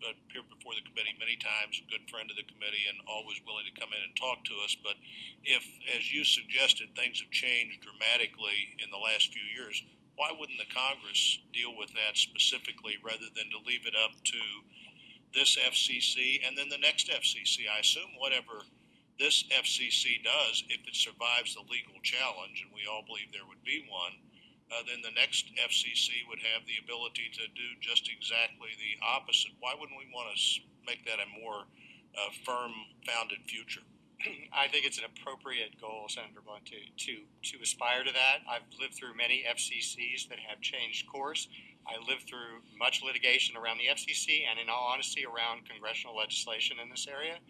Uh, appeared before the committee many times, a good friend of the committee, and always willing to come in and talk to us. But if, as you suggested, things have changed dramatically in the last few years, why wouldn't the Congress deal with that specifically rather than to leave it up to this FCC and then the next FCC? I assume whatever this FCC does, if it survives the legal challenge, and we all believe there would be one, uh, then the next FCC would have the ability to do just exactly the opposite. Why wouldn't we want to make that a more uh, firm founded future? I think it's an appropriate goal, Senator Blunt, to, to, to aspire to that. I've lived through many FCCs that have changed course. I lived through much litigation around the FCC and, in all honesty, around congressional legislation in this area.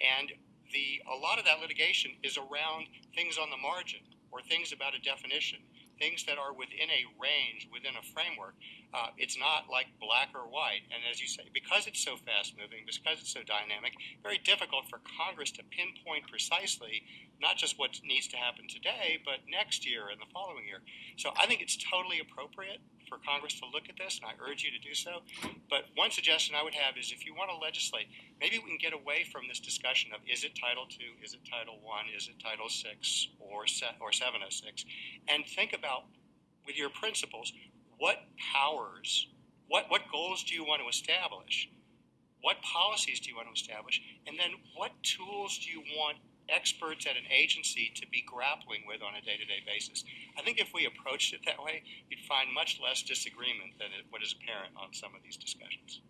And the, a lot of that litigation is around things on the margin or things about a definition things that are within a range, within a framework. Uh, it's not like black or white. And as you say, because it's so fast moving, because it's so dynamic, very difficult for Congress to pinpoint precisely not just what needs to happen today, but next year and the following year. So I think it's totally appropriate for Congress to look at this, and I urge you to do so. But one suggestion I would have is if you want to legislate, maybe we can get away from this discussion of is it Title II, is it Title I, is it Title VI, or, or 706, and think about with your principles what powers, what, what goals do you want to establish? What policies do you want to establish? And then what tools do you want experts at an agency to be grappling with on a day-to-day basis. I think if we approached it that way, you'd find much less disagreement than what is apparent on some of these discussions.